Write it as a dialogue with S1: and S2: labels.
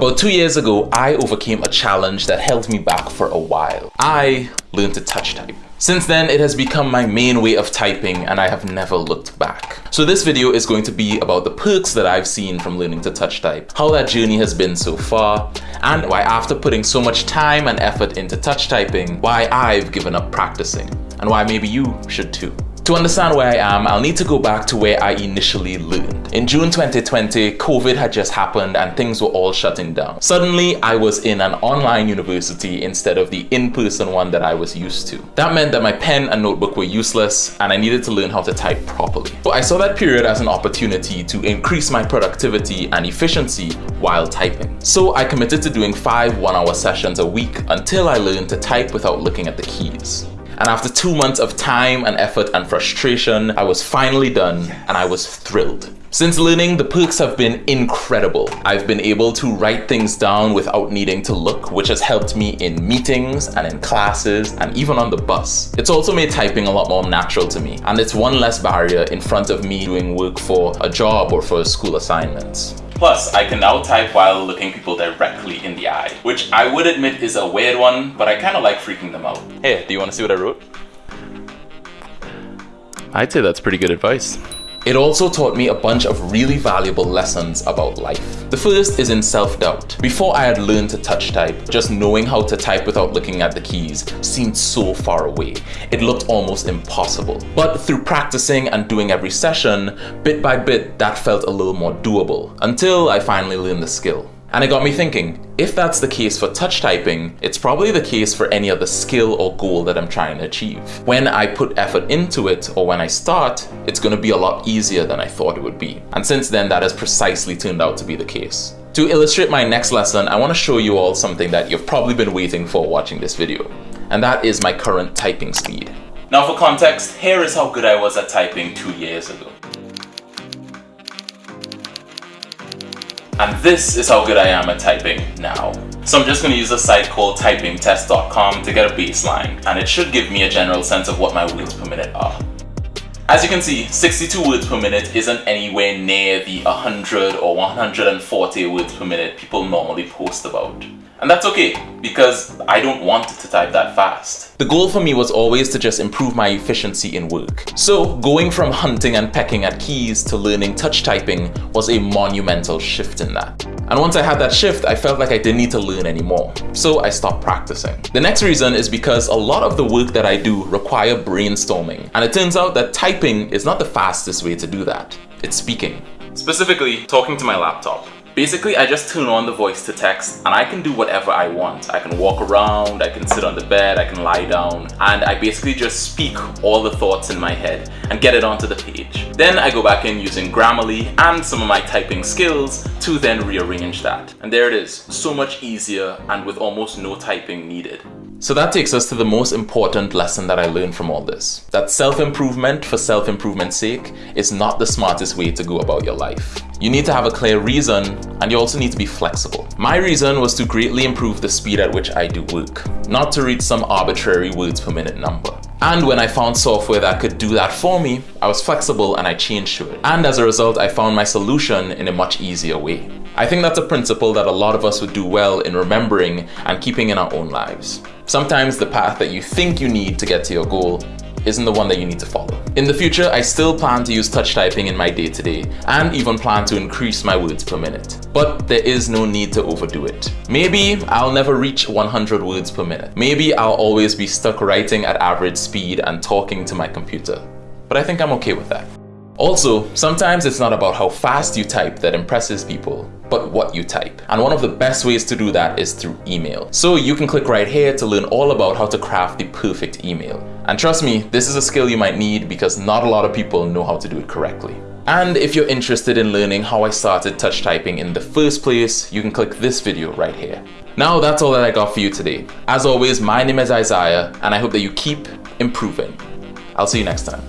S1: About two years ago, I overcame a challenge that held me back for a while. I learned to touch type. Since then, it has become my main way of typing and I have never looked back. So this video is going to be about the perks that I've seen from learning to touch type, how that journey has been so far, and why after putting so much time and effort into touch typing, why I've given up practicing, and why maybe you should too. To understand where I am, I'll need to go back to where I initially learned. In June 2020, COVID had just happened and things were all shutting down. Suddenly, I was in an online university instead of the in-person one that I was used to. That meant that my pen and notebook were useless and I needed to learn how to type properly. So I saw that period as an opportunity to increase my productivity and efficiency while typing. So I committed to doing five one-hour sessions a week until I learned to type without looking at the keys. And after two months of time and effort and frustration, I was finally done and I was thrilled. Since learning, the perks have been incredible. I've been able to write things down without needing to look, which has helped me in meetings and in classes and even on the bus. It's also made typing a lot more natural to me, and it's one less barrier in front of me doing work for a job or for school assignments. Plus, I can now type while looking people directly in the eye, which I would admit is a weird one, but I kind of like freaking them out. Hey, do you want to see what I wrote? I'd say that's pretty good advice. It also taught me a bunch of really valuable lessons about life. The first is in self-doubt. Before I had learned to touch type, just knowing how to type without looking at the keys seemed so far away. It looked almost impossible. But through practicing and doing every session, bit by bit, that felt a little more doable until I finally learned the skill. And it got me thinking, if that's the case for touch typing, it's probably the case for any other skill or goal that I'm trying to achieve. When I put effort into it, or when I start, it's going to be a lot easier than I thought it would be. And since then, that has precisely turned out to be the case. To illustrate my next lesson, I want to show you all something that you've probably been waiting for watching this video. And that is my current typing speed. Now for context, here is how good I was at typing two years ago. And this is how good I am at typing now. So I'm just going to use a site called typingtest.com to get a baseline, and it should give me a general sense of what my words per minute are. As you can see, 62 words per minute isn't anywhere near the 100 or 140 words per minute people normally post about. And that's okay, because I don't want to type that fast. The goal for me was always to just improve my efficiency in work. So going from hunting and pecking at keys to learning touch typing was a monumental shift in that. And once I had that shift, I felt like I didn't need to learn anymore. So I stopped practicing. The next reason is because a lot of the work that I do require brainstorming. And it turns out that typing is not the fastest way to do that. It's speaking. Specifically, talking to my laptop. Basically, I just turn on the voice to text and I can do whatever I want. I can walk around, I can sit on the bed, I can lie down, and I basically just speak all the thoughts in my head and get it onto the page. Then I go back in using Grammarly and some of my typing skills to then rearrange that. And there it is, so much easier and with almost no typing needed. So that takes us to the most important lesson that I learned from all this. That self-improvement for self-improvement's sake is not the smartest way to go about your life. You need to have a clear reason and you also need to be flexible. My reason was to greatly improve the speed at which I do work, not to reach some arbitrary words per minute number. And when I found software that could do that for me, I was flexible and I changed to it. And as a result, I found my solution in a much easier way. I think that's a principle that a lot of us would do well in remembering and keeping in our own lives. Sometimes the path that you think you need to get to your goal isn't the one that you need to follow. In the future, I still plan to use touch typing in my day-to-day -day, and even plan to increase my words per minute. But there is no need to overdo it. Maybe I'll never reach 100 words per minute. Maybe I'll always be stuck writing at average speed and talking to my computer. But I think I'm okay with that. Also, sometimes it's not about how fast you type that impresses people, but what you type. And one of the best ways to do that is through email. So you can click right here to learn all about how to craft the perfect email. And trust me, this is a skill you might need because not a lot of people know how to do it correctly. And if you're interested in learning how I started touch typing in the first place, you can click this video right here. Now that's all that I got for you today. As always, my name is Isaiah and I hope that you keep improving. I'll see you next time.